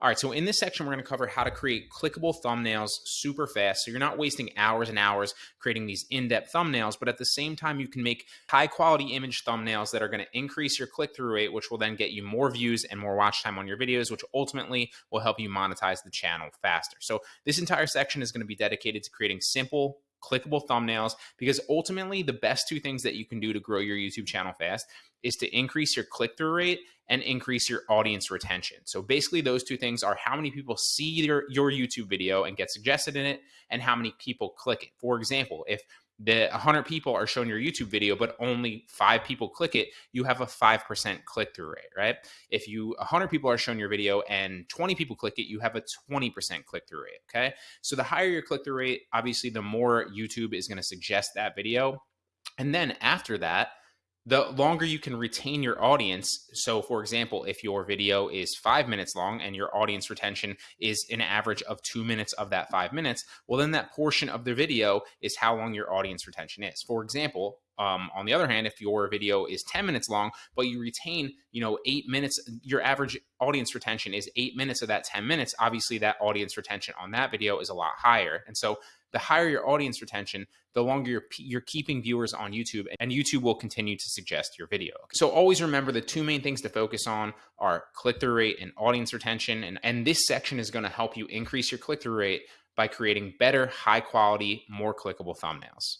All right, so in this section, we're going to cover how to create clickable thumbnails super fast. So you're not wasting hours and hours creating these in-depth thumbnails, but at the same time, you can make high quality image thumbnails that are going to increase your click-through rate, which will then get you more views and more watch time on your videos, which ultimately will help you monetize the channel faster. So this entire section is going to be dedicated to creating simple, clickable thumbnails because ultimately the best two things that you can do to grow your YouTube channel fast is to increase your click through rate and increase your audience retention. So basically those two things are how many people see your, your YouTube video and get suggested in it and how many people click it. For example, if the 100 people are showing your YouTube video, but only five people click it, you have a 5% click through rate, right? If you 100 people are showing your video and 20 people click it, you have a 20% click through rate, okay? So the higher your click through rate, obviously, the more YouTube is going to suggest that video. And then after that, the longer you can retain your audience. So, for example, if your video is five minutes long and your audience retention is an average of two minutes of that five minutes, well, then that portion of the video is how long your audience retention is. For example, um, on the other hand, if your video is 10 minutes long, but you retain, you know, eight minutes, your average audience retention is eight minutes of that 10 minutes, obviously that audience retention on that video is a lot higher. And so the higher your audience retention, the longer you're, you're keeping viewers on YouTube, and YouTube will continue to suggest your video. So always remember the two main things to focus on are click-through rate and audience retention. And, and this section is going to help you increase your click-through rate by creating better, high quality, more clickable thumbnails.